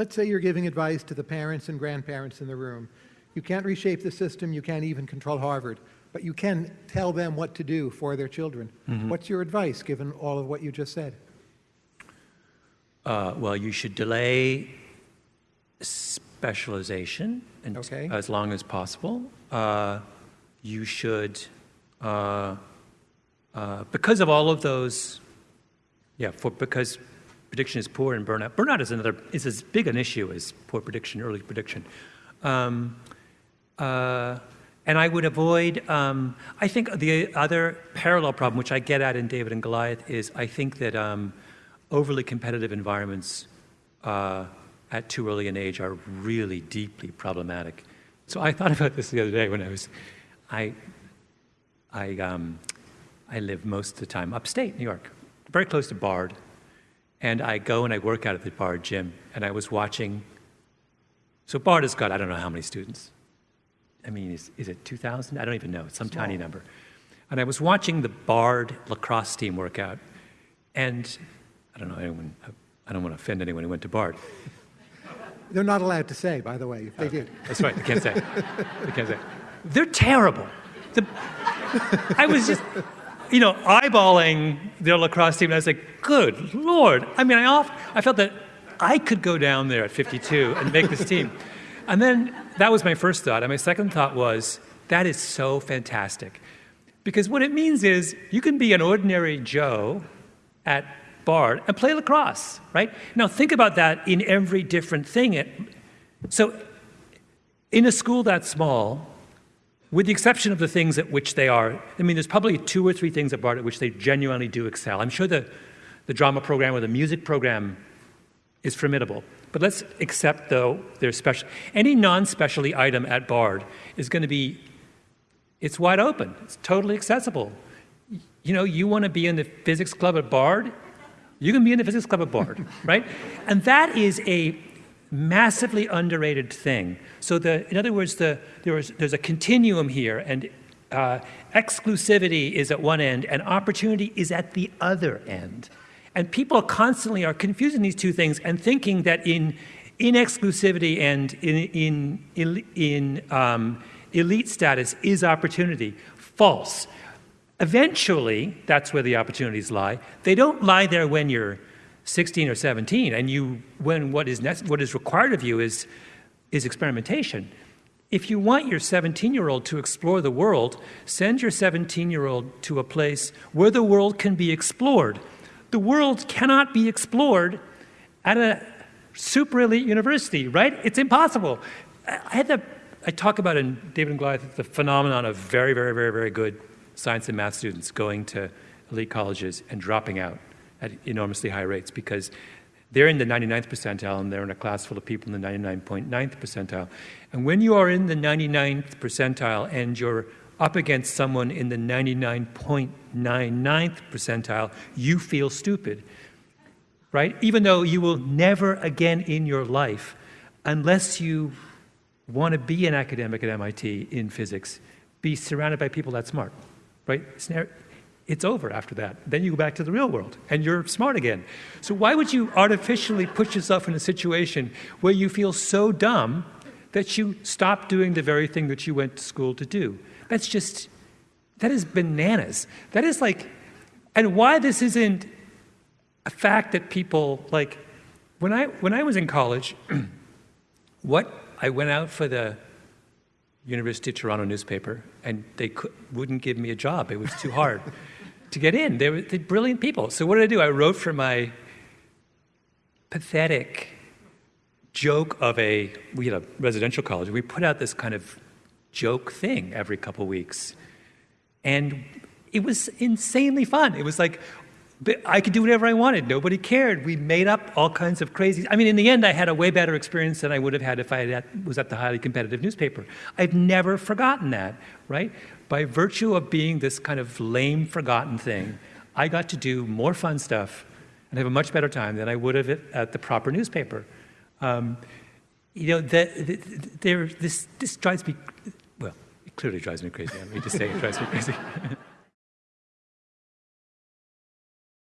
let's say you're giving advice to the parents and grandparents in the room. You can't reshape the system, you can't even control Harvard, but you can tell them what to do for their children. What's your advice, given all of what you just said? Uh, well, you should delay specialization and- Okay. as long as possible. Uh, you should, uh, uh, because of all of those, yeah, for, because prediction is poor and burnout. Burnout is another, is as big an issue as poor prediction, early prediction. Um, uh, and I would avoid, um, I think the other parallel problem, which I get at in David and Goliath, is I think that um, overly competitive environments uh, at too early an age are really deeply problematic. So I thought about this the other day when I was, I, I, um, I live most of the time upstate New York, very close to Bard, and I go and I work out at the Bard gym, and I was watching. So Bard has got I don't know how many students. I mean, is, is it 2,000? I don't even know. It's some tiny number. And I was watching the Bard lacrosse team work out, and I don't know anyone. I don't want to offend anyone who went to Bard. They're not allowed to say, by the way, if they did. That's right. They can't say. They can't say. They're terrible. The, I was just, you know, eyeballing their lacrosse team, and I was like, "Good lord!" I mean, I off, I felt that I could go down there at 52 and make this team. And then that was my first thought. And my second thought was, "That is so fantastic," because what it means is you can be an ordinary Joe at Bard and play lacrosse, right? Now think about that in every different thing. It, so in a school that small, with the exception of the things at which they are, I mean, there's probably two or three things at Bard at which they genuinely do excel. I'm sure the, the drama program or the music program is formidable. But let's accept, though, their special. Any non-specialty item at Bard is going to be, it's wide open. It's totally accessible. You know, you want to be in the physics club at Bard, you can be in the physics club at Bard, right? And that is a massively underrated thing. So the, in other words, the, there is, there's a continuum here, and uh, exclusivity is at one end, and opportunity is at the other end. And people constantly are confusing these two things and thinking that in, exclusivity and in, in, in um, elite status is opportunity. False. Eventually, that's where the opportunities lie. They don't lie there when you're 16 or 17, and you, when what is, what is required of you is, is experimentation. If you want your 17 year old to explore the world, send your 17 year old to a place where the world can be explored. The world cannot be explored at a super elite university, right? It's impossible. I had the, I talk about in David and Goliath the phenomenon of very, very, very, very good science and math students going to elite colleges and dropping out at enormously high rates because they're in the 99th percentile and they're in a class full of people in the 99.9th percentile. And when you are in the 99th percentile and you're up against someone in the 99.99th percentile, you feel stupid, right? Even though you will never again in your life, unless you want to be an academic at MIT in physics, be surrounded by people that smart, right? It's over after that. Then you go back to the real world and you're smart again. So why would you artificially put yourself in a situation where you feel so dumb that you stop doing the very thing that you went to school to do? That's just, that is bananas. That is like, and why this isn't a fact that people, like, when I, when I was in college, what I went out for the University of Toronto newspaper, and they could, wouldn't give me a job. It was too hard to get in. They were brilliant people. So what did I do? I wrote for my pathetic joke of a, we had a residential college. We put out this kind of joke thing every couple weeks. And it was insanely fun. It was like, I could do whatever I wanted. Nobody cared. We made up all kinds of crazy. I mean, in the end, I had a way better experience than I would have had if I had, was at the highly competitive newspaper. I've never forgotten that, right? By virtue of being this kind of lame, forgotten thing, I got to do more fun stuff and have a much better time than I would have at the proper newspaper. Um, you know, this, this drives me, well, it clearly drives me crazy. I mean to say it drives me crazy.